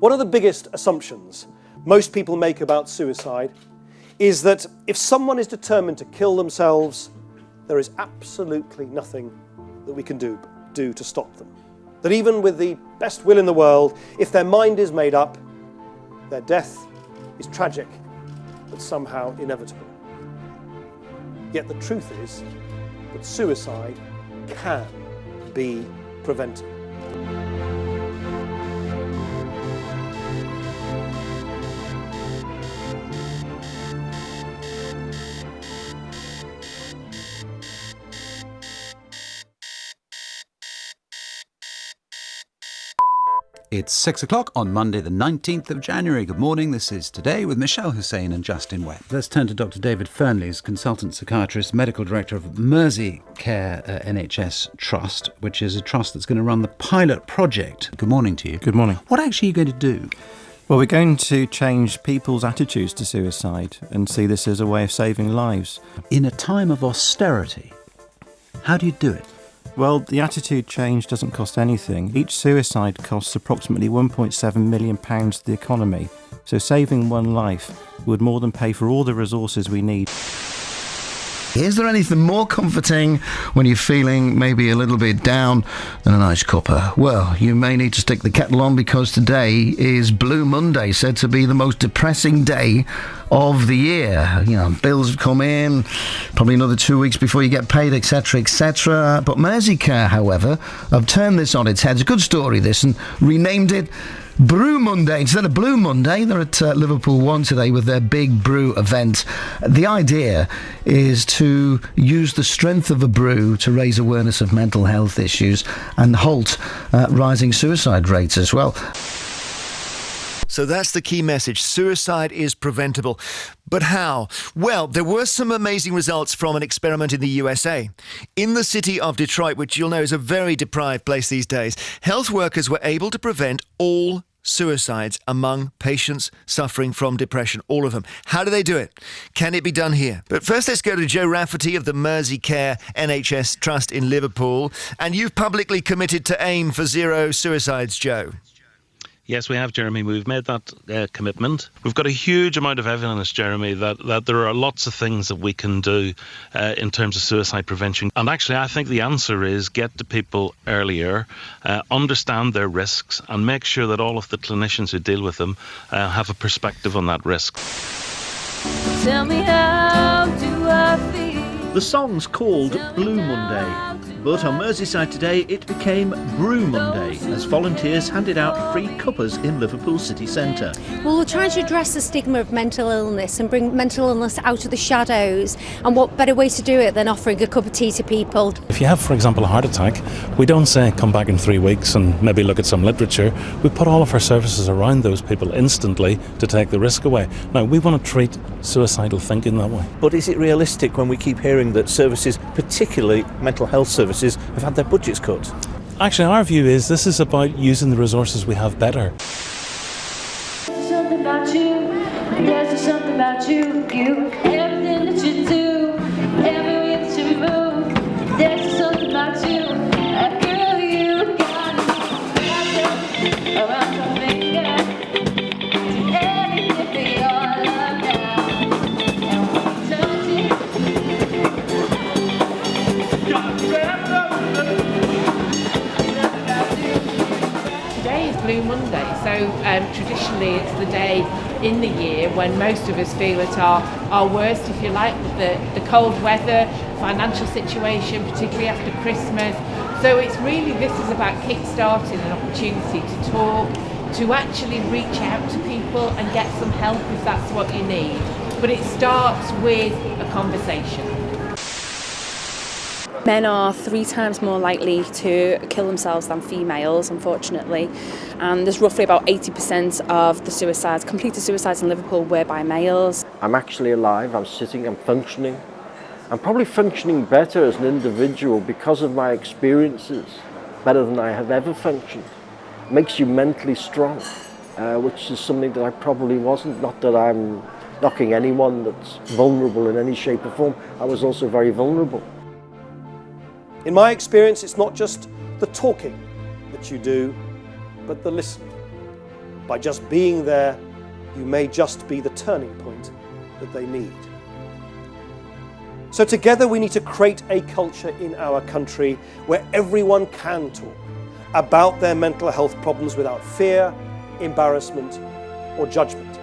One of the biggest assumptions most people make about suicide is that if someone is determined to kill themselves, there is absolutely nothing that we can do, do to stop them. That even with the best will in the world, if their mind is made up, their death is tragic, but somehow inevitable. Yet the truth is that suicide can be prevented. It's six o'clock on Monday, the 19th of January. Good morning. This is Today with Mishal Husain and Justin Webb. Let's turn to Dr. David Fearnley, consultant psychiatrist, medical director of Mersey Care uh, NHS Trust, which is a trust that's going to run the pilot project. Good morning to you. Good morning. What actually are you going to do? Well, we're going to change people's attitudes to suicide and see this as a way of saving lives. In a time of austerity, how do you do it? Well, the attitude change doesn't cost anything. Each suicide costs approximately £1.7 million to the economy. So saving one life would more than pay for all the resources we need. Is there anything more comforting when you're feeling maybe a little bit down than a nice cuppa? Well, you may need to stick the kettle on because today is Blue Monday, said to be the most depressing day of the year. You know, bills have come in, probably another two weeks before you get paid, etc., etc. But Merseycare, however, have turned this on its head. It's a good story, this, and renamed it Brew Monday. Instead of Blue Monday, they're at uh, Liverpool One today with their big brew event. The idea is to use the strength of a brew to raise awareness of mental health issues and halt uh, rising suicide rates as well. So that's the key message. Suicide is preventable. But how? Well, there were some amazing results from an experiment in the USA. In the city of Detroit, which you'll know is a very deprived place these days, health workers were able to prevent all suicides among patients suffering from depression, all of them. How do they do it? Can it be done here? But first, let's go to Joe Rafferty of the Mersey Care NHS Trust in Liverpool. And you've publicly committed to aim for zero suicides, Joe. Yes, we have, Jeremy. We've made that uh, commitment. We've got a huge amount of evidence, Jeremy, that, that there are lots of things that we can do uh, in terms of suicide prevention. And actually, I think the answer is get to people earlier, uh, understand their risks, and make sure that all of the clinicians who deal with them uh, have a perspective on that risk. Tell me how do I feel? The song's called Blue Monday. But on Merseyside today, it became Brew Monday as volunteers handed out free cuppas in Liverpool city centre. Well, we're trying to address the stigma of mental illness and bring mental illness out of the shadows. And what better way to do it than offering a cup of tea to people? If you have, for example, a heart attack, we don't say come back in three weeks and maybe look at some literature. We put all of our services around those people instantly to take the risk away. Now, we want to treat suicidal thinking that way. But is it realistic when we keep hearing that services, particularly mental health services, have had their budgets cut? Actually, our view is this is about using the resources we have better. Something about you, there's something about you, you, Blue Monday, so um, traditionally it's the day in the year when most of us feel at our, our worst, if you like, the, the cold weather, financial situation, particularly after Christmas. So it's really, this is about kick-starting an opportunity to talk, to actually reach out to people and get some help if that's what you need. But it starts with a conversation. Men are three times more likely to kill themselves than females, unfortunately. And there's roughly about 80% of the suicides, completed suicides in Liverpool, were by males. I'm actually alive, I'm sitting, I'm functioning. I'm probably functioning better as an individual because of my experiences, better than I have ever functioned. It makes you mentally strong, uh, which is something that I probably wasn't. Not that I'm knocking anyone that's vulnerable in any shape or form. I was also very vulnerable. In my experience, it's not just the talking that you do, but the listening. By just being there, you may just be the turning point that they need. So, together, we need to create a culture in our country where everyone can talk about their mental health problems without fear, embarrassment, or judgment.